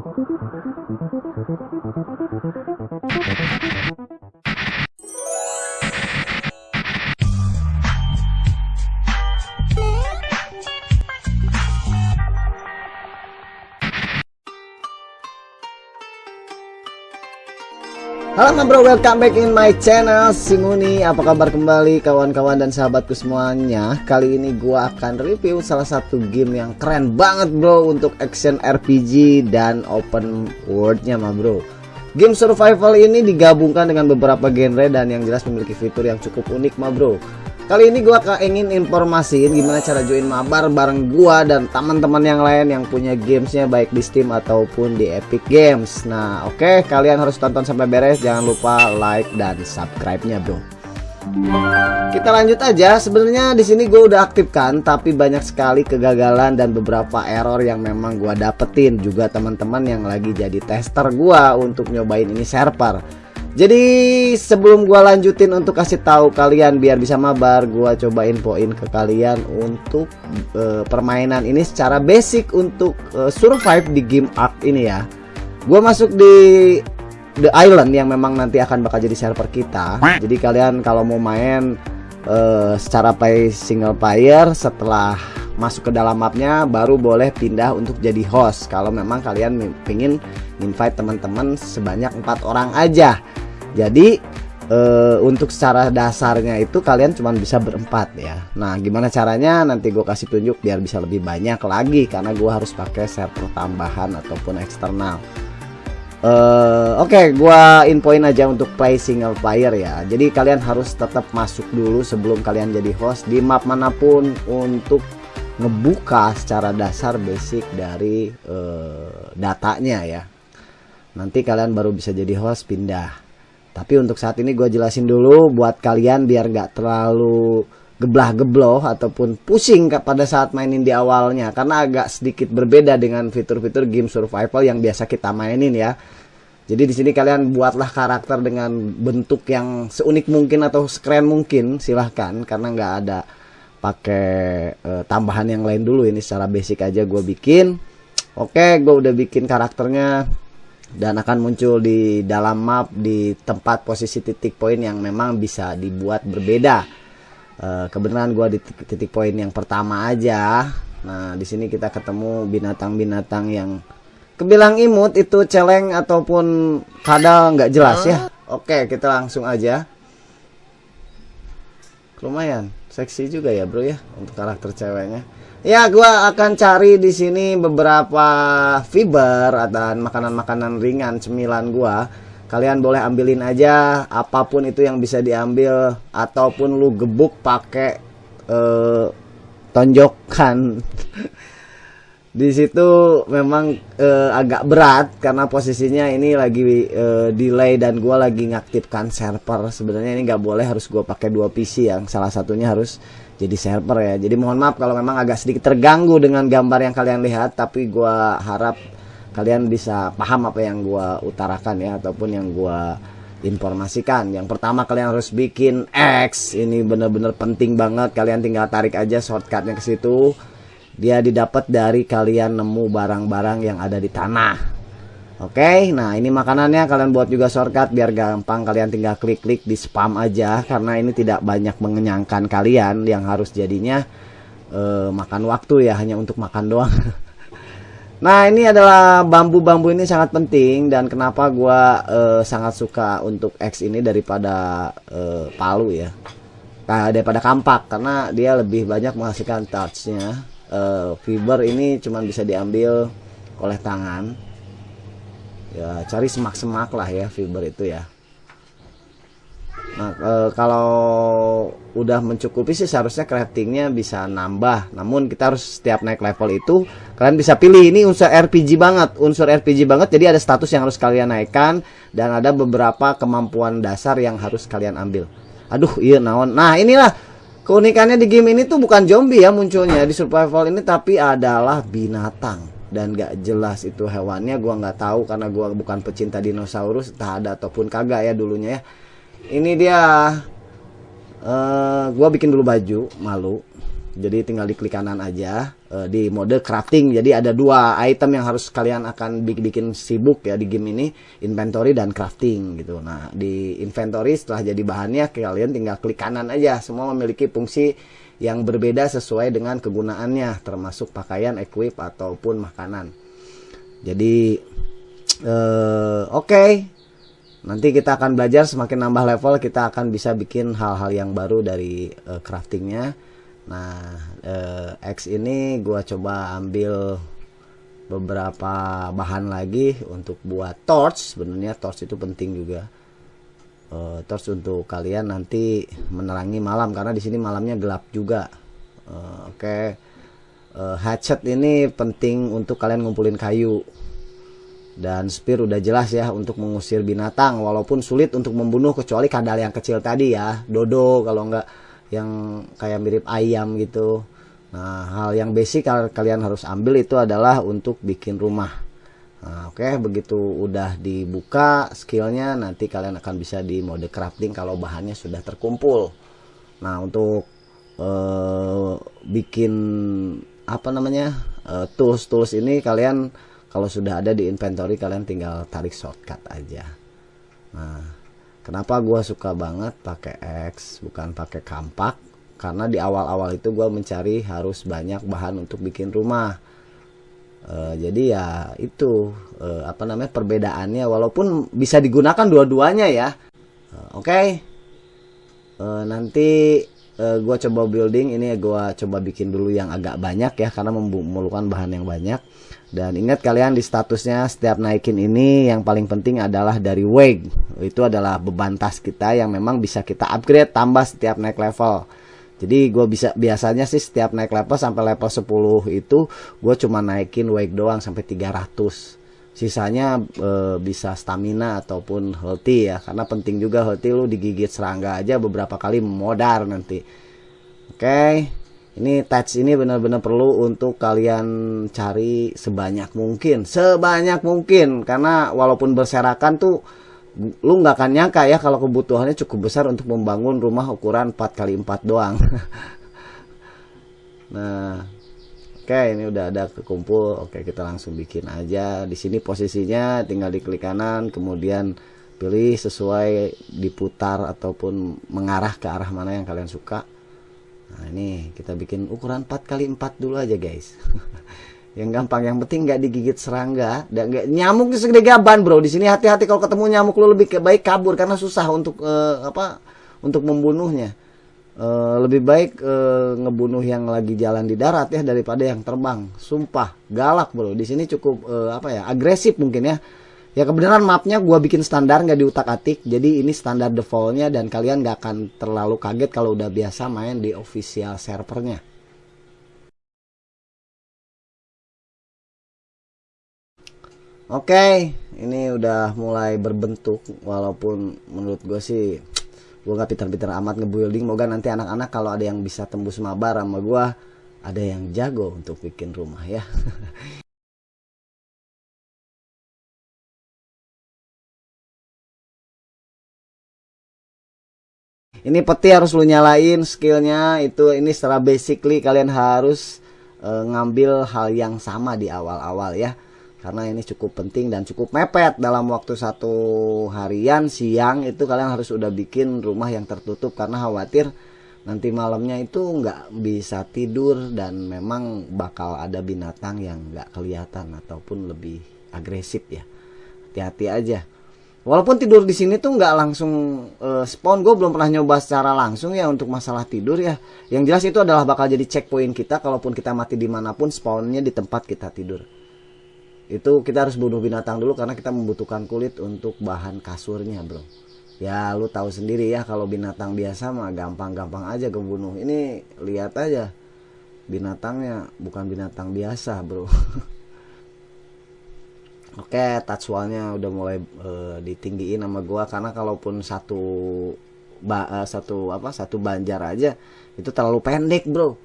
ハハハハ Halo bro, welcome back in my channel Simuni, apa kabar kembali kawan-kawan dan sahabatku semuanya? Kali ini gua akan review salah satu game yang keren banget bro Untuk action RPG dan open worldnya mah bro. Game survival ini digabungkan dengan beberapa genre dan yang jelas memiliki fitur yang cukup unik mah bro Kali ini gua ingin informasiin gimana cara join mabar bareng gua dan teman-teman yang lain yang punya gamesnya baik di Steam ataupun di Epic Games. Nah, oke, okay, kalian harus tonton sampai beres. Jangan lupa like dan subscribe-nya, bro. Kita lanjut aja. Sebenarnya di sini gue udah aktifkan, tapi banyak sekali kegagalan dan beberapa error yang memang gue dapetin juga teman-teman yang lagi jadi tester gue untuk nyobain ini server. Jadi sebelum gua lanjutin untuk kasih tahu kalian biar bisa mabar, gua coba infoin ke kalian untuk uh, permainan ini secara basic untuk uh, survive di game Ark ini ya. Gua masuk di The Island yang memang nanti akan bakal jadi server kita. Jadi kalian kalau mau main uh, secara play single player setelah masuk ke dalam mapnya baru boleh pindah untuk jadi host. Kalau memang kalian ingin invite teman-teman sebanyak empat orang aja. Jadi uh, untuk secara dasarnya itu kalian cuma bisa berempat ya. Nah gimana caranya? Nanti gue kasih tunjuk biar bisa lebih banyak lagi karena gue harus pakai server tambahan ataupun eksternal. Uh, Oke, okay, gua infoin aja untuk play single player ya. Jadi kalian harus tetap masuk dulu sebelum kalian jadi host di map mana pun untuk ngebuka secara dasar basic dari uh, datanya ya. Nanti kalian baru bisa jadi host pindah. Tapi untuk saat ini gue jelasin dulu buat kalian biar gak terlalu geblah-gebloh ataupun pusing pada saat mainin di awalnya karena agak sedikit berbeda dengan fitur-fitur game survival yang biasa kita mainin ya. Jadi di sini kalian buatlah karakter dengan bentuk yang seunik mungkin atau sekeren mungkin silahkan karena nggak ada pakai uh, tambahan yang lain dulu ini secara basic aja gue bikin. Oke, gue udah bikin karakternya dan akan muncul di dalam map di tempat posisi titik poin yang memang bisa dibuat berbeda. Uh, kebenaran gue di titik, titik poin yang pertama aja. Nah, di sini kita ketemu binatang-binatang yang kebilang imut itu celeng ataupun kadal nggak jelas ya. Oke, kita langsung aja. Lumayan, seksi juga ya bro ya untuk karakter ceweknya. Ya, gua akan cari di sini beberapa fiber dan makanan-makanan ringan cemilan gua. Kalian boleh ambilin aja apa pun itu yang bisa diambil ataupun lu gebuk pakai uh, tonjokan. di situ memang uh, agak berat karena posisinya ini lagi uh, delay dan gua lagi ngaktifkan server. Sebenarnya ini nggak boleh harus gua pakai dua PC yang salah satunya harus jadi server ya. Jadi mohon maaf kalau memang agak sedikit terganggu dengan gambar yang kalian lihat tapi gua harap kalian bisa paham apa yang gua utarakan ya ataupun yang gua informasikan. Yang pertama kalian harus bikin X. Ini bener-bener penting banget. Kalian tinggal tarik aja shortcutnya ke situ dia didapat dari kalian nemu barang-barang yang ada di tanah Oke, nah ini makanannya kalian buat juga shortcut biar gampang kalian tinggal klik-klik di spam aja karena ini tidak banyak mengenyangkan kalian yang harus jadinya uh, makan waktu ya hanya untuk makan doang. nah ini adalah bambu-bambu ini sangat penting dan kenapa gua uh, sangat suka untuk X ini daripada uh, palu ya, nah, daripada kampak karena dia lebih banyak menghasilkan touchnya. Uh, fiber ini cuma bisa diambil oleh tangan. Ya cari semak-semak lah ya fiber itu ya. Nah e, kalau udah mencukupi sih seharusnya craftingnya bisa nambah. Namun kita harus setiap naik level itu kalian bisa pilih. Ini unsur RPG banget unsur RPG banget. Jadi ada status yang harus kalian naikkan dan ada beberapa kemampuan dasar yang harus kalian ambil. Aduh iya naon. Nah inilah keunikannya di game ini tuh bukan zombie ya munculnya di survival ini tapi adalah binatang. Dan gak jelas itu hewannya gua nggak tahu karena gua bukan pecinta dinosaurus entah ada ataupun kagak ya dulunya ya. Ini dia uh, gua bikin dulu baju malu jadi tinggal diklik kanan aja uh, di mode crafting. Jadi ada dua item yang harus kalian akan bikin, bikin sibuk ya di game ini inventory dan crafting gitu. Nah di inventory setelah jadi bahannya kalian tinggal klik kanan aja. Semua memiliki fungsi yang berbeda sesuai dengan kegunaannya termasuk pakaian equip ataupun makanan. Jadi uh, oke. Okay. nanti kita akan belajar semakin nambah level kita akan bisa bikin hal-hal yang baru dari uh, craftingnya Nah, eh, X ini gua coba ambil beberapa bahan lagi untuk buat torch. Sebenarnya torch itu penting juga. Uh, torch untuk kalian nanti menerangi malam karena di sini malamnya gelap juga. Uh, Oke. Okay. Uh, hatchet ini penting untuk kalian ngumpulin kayu. Dan spear udah jelas ya untuk mengusir binatang walaupun sulit untuk membunuh kecuali kadal yang kecil tadi ya. Dodo kalau enggak yang kayak mirip ayam gitu. Nah hal yang basic kalian harus ambil itu adalah untuk bikin rumah. Nah, oke okay, begitu udah dibuka skillnya nanti kalian akan bisa di mode crafting kalau bahannya sudah terkumpul. Nah untuk uh, bikin apa namanya uh, tools tools ini kalian kalau sudah ada di inventory kalian tinggal tarik shortcut aja. Nah Kenapa gue suka banget pakai X bukan pakai kampak? Karena di awal-awal itu gue mencari harus banyak bahan untuk bikin rumah. Uh, jadi ya itu uh, apa namanya perbedaannya walaupun bisa digunakan dua-duanya ya. Uh, Oke. Okay. Uh, nanti uh, gue coba building ini gue coba bikin dulu yang agak banyak ya karena memerlukan bahan yang banyak dan ingat kalian di statusnya setiap naikin ini yang paling penting adalah dari weight. Itu adalah beban tas kita yang memang bisa kita upgrade tambah setiap naik level. Jadi gue bisa biasanya sih setiap naik level sampai level 10 itu gue cuma naikin weight doang sampai 300. Sisanya e, bisa stamina ataupun healthy ya karena penting juga healthy lu digigit serangga aja beberapa kali modar nanti. Oke. Okay ini touch ini benar-benar perlu untuk kalian cari sebanyak mungkin sebanyak mungkin karena walaupun berserakan tuh lu nggak akan nyangka ya kalau kebutuhannya cukup besar untuk membangun rumah ukuran 4 kali 4 doang nah oke ini udah ada kekumpul oke kita langsung bikin aja di sini posisinya tinggal diklik kanan kemudian pilih sesuai diputar ataupun mengarah ke arah mana yang kalian suka Nah ini kita bikin ukuran 4 kali 4 dulu aja guys. yang gampang, yang penting nggak digigit serangga dan nggak nyamuk segede gaban bro. Di sini hati-hati kalau ketemu nyamuk lu lebih baik kabur karena susah untuk uh, apa untuk membunuhnya. Uh, lebih baik uh, ngebunuh yang lagi jalan di darat ya daripada yang terbang. Sumpah galak bro. Di sini cukup uh, apa ya agresif mungkin ya ya kebenaran mapnya gue bikin standar nggak diutak atik jadi ini standar defaultnya dan kalian nggak akan terlalu kaget kalau udah biasa main di official servernya Oke, okay, ini udah mulai berbentuk walaupun menurut gue sih gue gak pintar-pintar amat ngebuilding. Moga nanti anak-anak kalau ada yang bisa tembus mabar sama gue ada yang jago untuk bikin rumah ya. ini peti harus lu nyalain skillnya itu ini secara basically kalian harus uh, ngambil hal yang sama di awal-awal ya karena ini cukup penting dan cukup mepet dalam waktu satu harian siang itu kalian harus udah bikin rumah yang tertutup karena khawatir nanti malamnya itu nggak bisa tidur dan memang bakal ada binatang yang nggak kelihatan ataupun lebih agresif ya hati-hati aja Walaupun tidur di sini tuh nggak langsung uh, spawn, gue belum pernah nyoba secara langsung ya untuk masalah tidur ya. Yang jelas itu adalah bakal jadi checkpoint kita, kalaupun kita mati di mana pun spawnnya di tempat kita tidur. Itu kita harus bunuh binatang dulu karena kita membutuhkan kulit untuk bahan kasurnya bro. Ya lu tahu sendiri ya kalau binatang biasa mah gampang-gampang aja kebunuh. Ini lihat aja binatangnya bukan binatang biasa bro. Oke, touch wallnya udah mulai uh, ditinggiin sama gua karena kalaupun satu ba, uh, satu apa satu banjar aja itu terlalu pendek, Bro.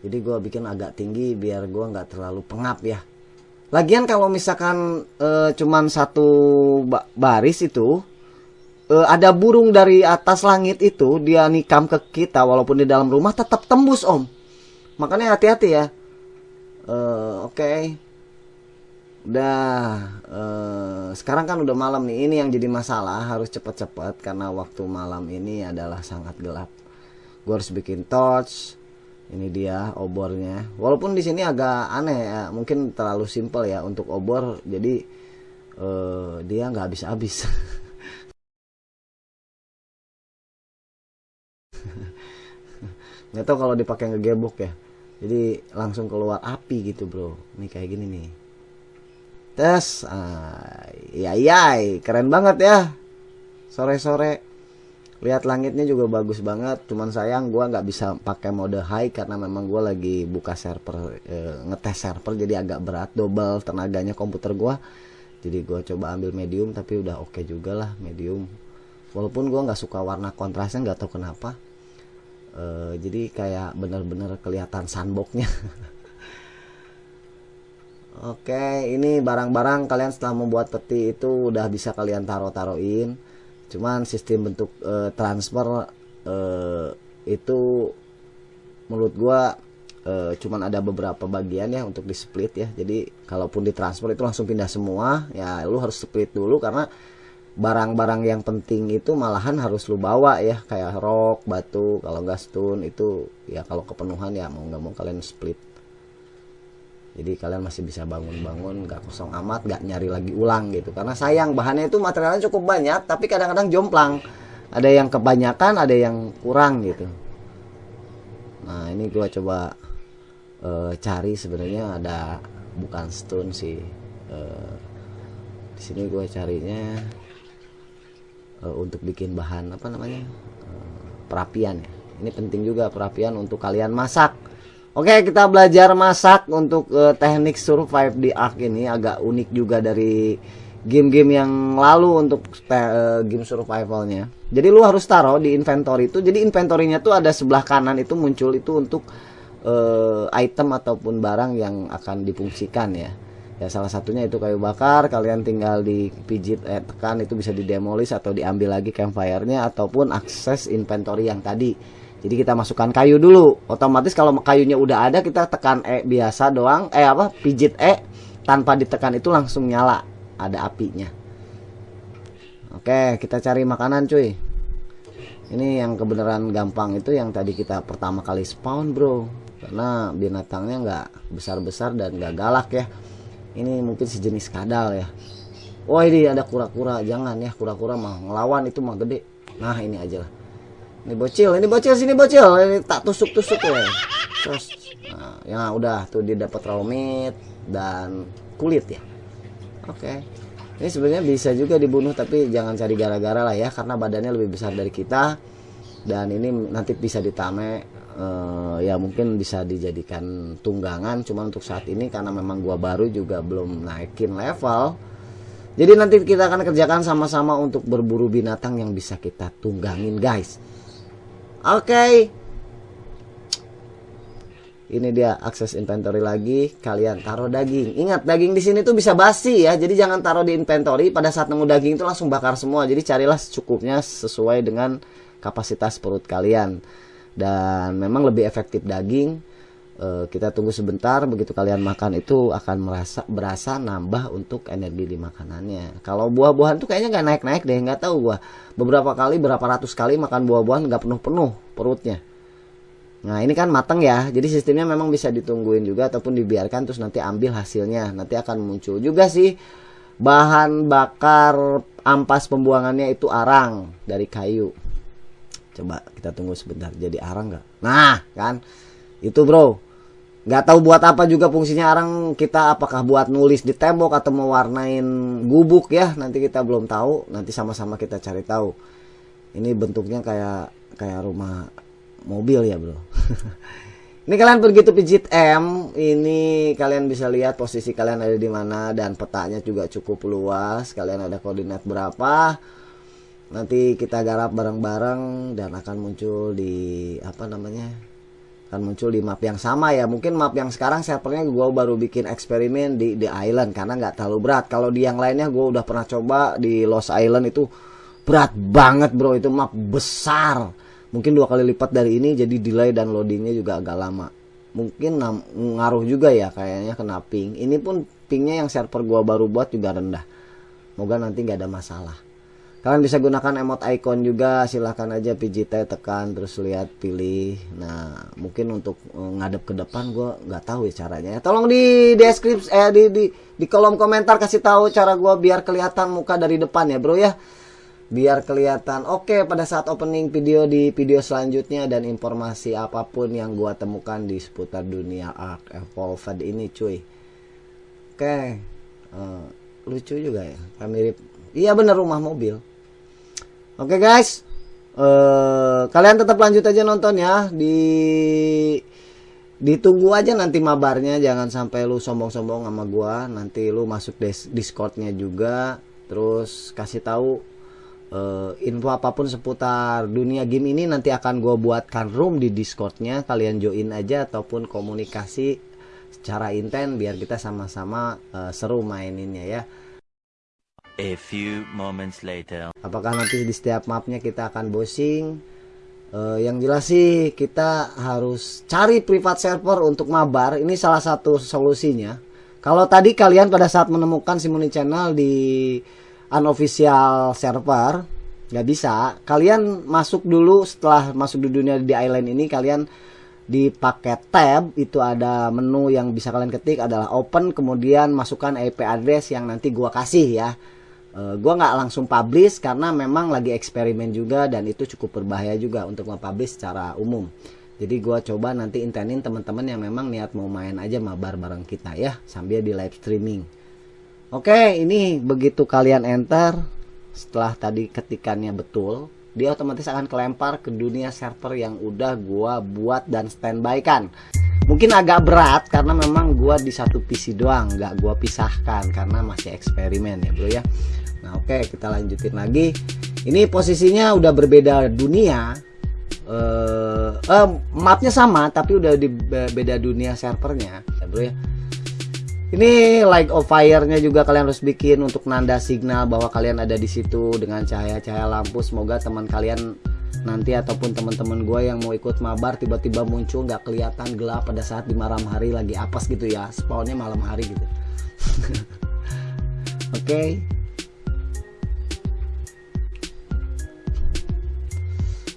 Jadi gua bikin agak tinggi biar gua nggak terlalu pengap ya. Lagian kalau misalkan uh, cuman satu ba baris itu uh, ada burung dari atas langit itu dia nikam ke kita walaupun di dalam rumah tetap tembus, Om. makanya hati-hati ya uh, oke okay. udah uh, sekarang kan udah malam nih ini yang jadi masalah harus cepat-cepat karena waktu malam ini adalah sangat gelap gue harus bikin torch ini dia obornya. Walaupun di sini agak aneh ya mungkin terlalu simpel ya untuk obor jadi uh, dia nggak habis-habis. Nggak tahu kalau dipakai ngegebok ya. Jadi langsung keluar api gitu bro. Ini kayak gini nih. Tes. Ah, iya iya keren banget ya. Sore-sore lihat langitnya juga bagus banget cuman sayang gua nggak bisa pakai mode high karena memang gua lagi buka server e, ngetes server jadi agak berat double tenaganya komputer gua. Jadi gua coba ambil medium tapi udah oke okay juga lah medium. Walaupun gua nggak suka warna kontrasnya nggak tahu kenapa. E, jadi kayak bener-bener kelihatan sunboknya Oke, ini barang-barang kalian setelah membuat peti itu udah bisa kalian taruh-taruhin cuman sistem bentuk e, transfer e, itu menurut gua e, cuman ada beberapa bagian ya untuk di split ya. Jadi kalaupun ditransfer itu langsung pindah semua ya lu harus split dulu karena barang-barang yang penting itu malahan harus lu bawa ya. Kayak rok batu kalau gas stun itu ya kalau kepenuhan ya mau nggak mau kalian split jadi kalian masih bisa bangun-bangun gak kosong amat gak nyari lagi ulang gitu. Karena sayang bahannya itu materialnya cukup banyak tapi kadang-kadang jomplang. Ada yang kebanyakan ada yang kurang gitu. Nah ini gua coba uh, cari sebenarnya ada bukan stone sih. Uh, di sini gua carinya uh, untuk bikin bahan apa namanya? Uh, perapian. Ya ini penting juga perapian untuk kalian masak Oke, kita belajar masak untuk uh, teknik survive di Ark ini agak unik juga dari game-game yang lalu untuk uh, game survivalnya. Jadi lu harus taruh di inventory itu. Jadi inventorynya tuh ada sebelah kanan itu muncul itu untuk uh, item ataupun barang yang akan difungsikan ya. Ya salah satunya itu kayu bakar, kalian tinggal dipijit eh, tekan itu bisa didemolis atau diambil lagi campfire-nya ataupun akses inventory yang tadi jadi kita masukkan kayu dulu. Otomatis kalau kayunya udah ada kita tekan E biasa doang. Eh apa? Pijit E tanpa ditekan itu langsung nyala. Ada apinya. Oke, kita cari makanan cuy. Ini yang kebenaran gampang itu yang tadi kita pertama kali spawn bro. Karena binatangnya nggak besar-besar dan nggak galak ya. Ini mungkin sejenis kadal ya. Oh ini ada kura-kura, jangan ya kura-kura mah ngelawan itu mah gede. Nah ini aja lah. Ini bocil, ini bocil sini bocil. Ini tak tusuk-tusuk ya. Terus nah, ya udah tuh dia dapat raw meat dan kulit ya. Oke. Okay. Ini sebenarnya bisa juga dibunuh tapi jangan cari gara-gara lah ya karena badannya lebih besar dari kita dan ini nanti bisa ditame uh, ya mungkin bisa dijadikan tunggangan cuma untuk saat ini karena memang gua baru juga belum naikin level jadi nanti kita akan kerjakan sama-sama untuk berburu binatang yang bisa kita tunggangin guys Oke. Okay. Ini dia akses inventory lagi. Kalian taruh daging. Ingat daging di sini tuh bisa basi ya. Jadi jangan taruh di inventory. Pada saat nemu daging itu langsung bakar semua. Jadi carilah secukupnya sesuai dengan kapasitas perut kalian. Dan memang lebih efektif daging uh, kita tunggu sebentar begitu kalian makan itu akan merasa berasa nambah untuk energi di makanannya. Kalau buah-buahan tuh kayaknya nggak naik-naik deh nggak tahu gua. Beberapa kali berapa ratus kali makan buah-buahan nggak penuh-penuh perutnya. Nah ini kan mateng ya jadi sistemnya memang bisa ditungguin juga ataupun dibiarkan terus nanti ambil hasilnya. Nanti akan muncul juga sih bahan bakar ampas pembuangannya itu arang dari kayu. Coba kita tunggu sebentar jadi arang nggak? Nah kan? Itu bro nggak tahu buat apa juga fungsinya. Orang kita apakah buat nulis di tembok atau mewarnain gubuk ya? Nanti kita belum tahu. Nanti sama-sama kita cari tahu. Ini bentuknya kayak kayak rumah mobil ya bro. Ini kalian begitu pijit M. Ini kalian bisa lihat posisi kalian ada di mana dan petanya juga cukup luas. Kalian ada koordinat berapa? Nanti kita garap bareng-bareng dan akan muncul di apa namanya akan muncul di map yang sama ya. Mungkin map yang sekarang servernya gue baru bikin eksperimen di The Island karena nggak terlalu berat. Kalau di yang lainnya gue udah pernah coba di Lost Island itu berat banget bro. Itu map besar. Mungkin dua kali lipat dari ini jadi delay dan loadingnya juga agak lama. Mungkin ngaruh juga ya kayaknya kena ping. Ini pun pingnya yang server gua baru buat juga rendah. Moga nanti nggak ada masalah kalian bisa gunakan emot icon juga silahkan aja PJT tekan terus lihat pilih. Nah mungkin untuk eh, ngadep ke depan gua nggak tahu ya caranya ya. Tolong di deskripsi eh di, di di kolom komentar kasih tahu cara gua biar kelihatan muka dari depan ya bro ya. Biar kelihatan. Oke pada saat opening video di video selanjutnya dan informasi apa pun yang gua temukan di seputar dunia Ark Evolved ini cuy. Oke uh, lucu juga ya mirip. Iya bener rumah mobil oke okay, guys. Uh, kalian tetap lanjut aja nonton ya. Di ditunggu aja nanti mabarnya. Jangan sampai lu sombong-sombong sama gua. Nanti lu masuk discordnya juga. Terus kasih tahu uh, info apa pun seputar dunia game ini nanti akan gue buatkan room di discordnya. Kalian join aja ataupun komunikasi secara intent biar kita sama-sama uh, seru maininnya ya A few moments later. Apakah nanti di setiap mapnya kita akan bosing? Uh, yang jelas sih kita harus cari private server untuk mabar. Ini salah satu solusinya. Kalau tadi kalian pada saat menemukan Simoni Channel di unofficial server nggak bisa kalian masuk dulu setelah masuk di dunia di island ini kalian di paket tab itu ada menu yang bisa kalian ketik adalah open kemudian masukkan IP address yang nanti gua kasih ya e, gua nggak langsung publish karena memang lagi eksperimen juga dan itu cukup berbahaya juga untuk nge-publish secara umum jadi gua coba nanti intenin teman-teman yang memang niat mau main aja mabar bareng kita ya sambil di live streaming Oke, ini begitu kalian enter setelah tadi ketikannya betul, dia otomatis akan kelempar ke dunia server yang udah gua buat dan standby kan. Mungkin agak berat karena memang gua di satu PC doang, nggak gua pisahkan karena masih eksperimen ya, Bro ya. Nah, oke, kita lanjutin lagi. Ini posisinya udah berbeda dunia. Eh, uh, mapnya sama tapi udah di beda dunia servernya, ya, Bro ya ini like of fire-nya juga kalian harus bikin untuk nanda signal bahwa kalian ada di situ dengan cahaya-cahaya lampu. Semoga teman kalian nanti ataupun teman-teman gue yang mau ikut mabar tiba-tiba muncul nggak kelihatan gelap pada saat di malam hari lagi apes gitu ya. Spawnnya malam hari gitu. Oke. okay.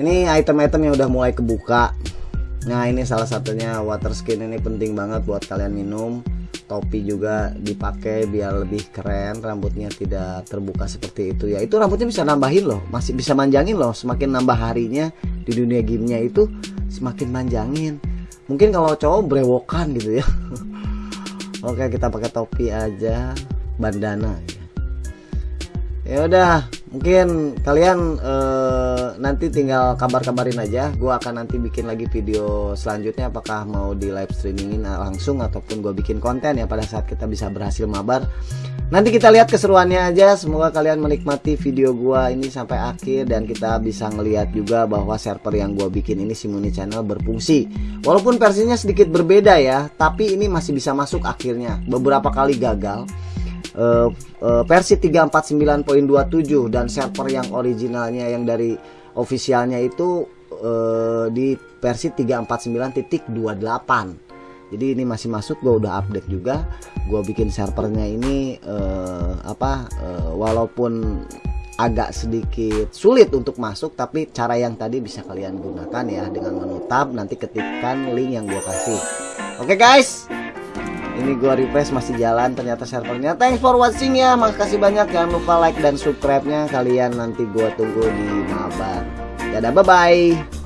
Ini item-item yang udah mulai kebuka. Nah ini salah satunya water skin ini penting banget buat kalian minum. Topi juga dipakai biar lebih keren rambutnya tidak terbuka seperti itu. Ya itu rambutnya bisa nambahin loh masih bisa manjangin loh. Semakin nambah harinya di dunia gamenya itu semakin manjangin. Mungkin kalau cowok brewokan gitu ya. Oke kita pakai topi aja bandana ya, ya udah mungkin kalian uh, nanti tinggal kabar-kabarin aja. Gue akan nanti bikin lagi video selanjutnya apakah mau di live streamingin langsung ataupun gue bikin konten ya pada saat kita bisa berhasil mabar. Nanti kita lihat keseruannya aja. Semoga kalian menikmati video gue ini sampai akhir dan kita bisa ngelihat juga bahwa server yang gue bikin ini Simuni Channel berfungsi. Walaupun versinya sedikit berbeda ya tapi ini masih bisa masuk akhirnya. Beberapa kali gagal uh, uh, versi 349.27 dan server yang originalnya yang dari officialnya itu uh, di versi 349.28 jadi ini masih masuk gue udah update juga. Gue bikin servernya ini uh, apa uh, walaupun agak sedikit sulit untuk masuk tapi cara yang tadi bisa kalian gunakan ya dengan menu tab nanti ketikkan link yang gue kasih. Oke okay guys ini gua refresh masih jalan ternyata servernya. Thanks for watching ya. Makasih banyak. Jangan lupa like dan subscribe nya kalian nanti gua tunggu di mabar. Dadah bye bye